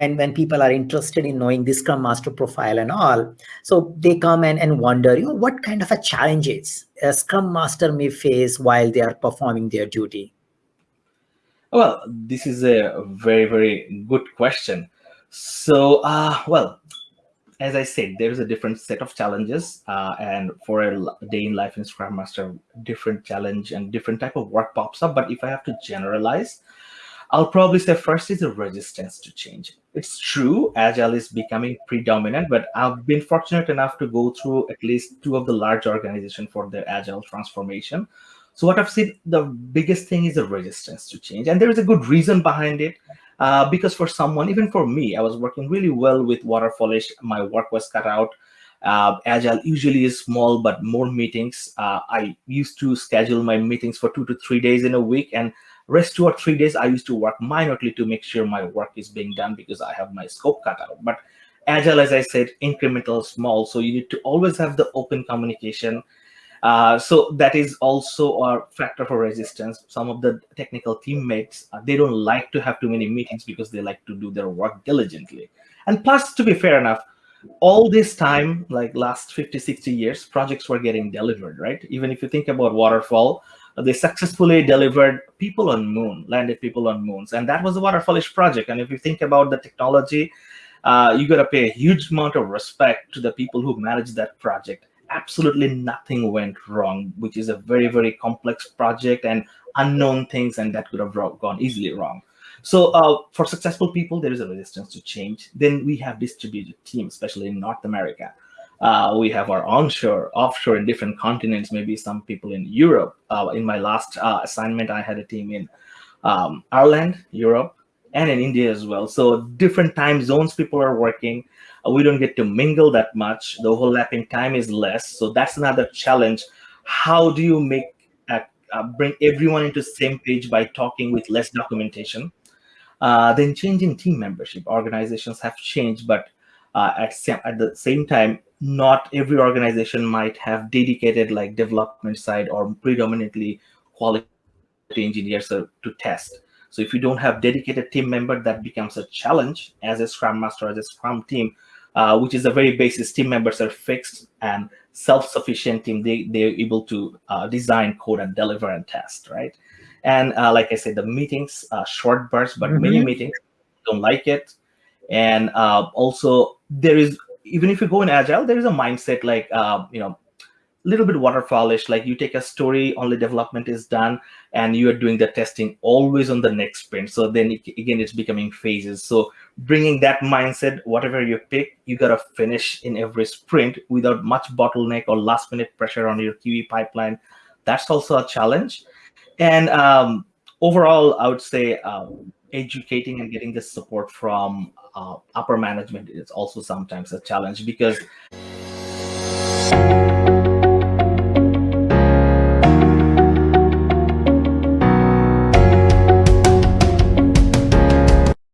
and when people are interested in knowing this scrum master profile and all so they come and, and wonder you know what kind of a challenges a scrum master may face while they are performing their duty? Well this is a very very good question. So uh well as i said there's a different set of challenges uh, and for a day in life in scrum master different challenge and different type of work pops up. But if i have to generalize I'll probably say first is the resistance to change. It's true, Agile is becoming predominant, but I've been fortunate enough to go through at least two of the large organizations for their Agile transformation. So what I've seen, the biggest thing is the resistance to change. And there is a good reason behind it. Uh, because for someone, even for me, I was working really well with waterfallish. My work was cut out. Uh, Agile usually is small, but more meetings. Uh, I used to schedule my meetings for two to three days in a week. And Rest two or three days, I used to work minorly to make sure my work is being done because I have my scope cut out. But agile, as I said, incremental, small. So you need to always have the open communication. Uh, so that is also a factor for resistance. Some of the technical teammates, uh, they don't like to have too many meetings because they like to do their work diligently. And plus, to be fair enough, all this time, like last 50, 60 years, projects were getting delivered, right? Even if you think about waterfall, they successfully delivered people on moon, landed people on moons. And that was a waterfallish project. And if you think about the technology, uh, you got to pay a huge amount of respect to the people who managed that project. Absolutely nothing went wrong, which is a very, very complex project and unknown things, and that could have gone easily wrong. So uh, for successful people, there is a resistance to change. Then we have distributed teams, especially in North America. Uh, we have our onshore, offshore in different continents, maybe some people in Europe. Uh, in my last uh, assignment, I had a team in um, Ireland, Europe, and in India as well. So different time zones people are working. Uh, we don't get to mingle that much. The overlapping time is less. So that's another challenge. How do you make uh, uh, bring everyone into the same page by talking with less documentation? then changing team membership. Organizations have changed, but uh, at, at the same time, not every organization might have dedicated like development side or predominantly quality engineers to test. So if you don't have dedicated team member, that becomes a challenge as a Scrum Master, as a Scrum team, uh, which is the very basis. Team members are fixed and self-sufficient team. They, they're able to uh, design, code, and deliver and test, right? And uh, like I said, the meetings, uh, short bursts, but mm -hmm. many meetings don't like it. And uh, also there is even if you go in agile, there is a mindset like uh, you know, a little bit waterfallish. Like you take a story, only development is done, and you are doing the testing always on the next sprint. So then it, again, it's becoming phases. So bringing that mindset, whatever you pick, you gotta finish in every sprint without much bottleneck or last minute pressure on your QE pipeline. That's also a challenge. And um, overall, I would say um, educating and getting the support from uh, upper management is also sometimes a challenge because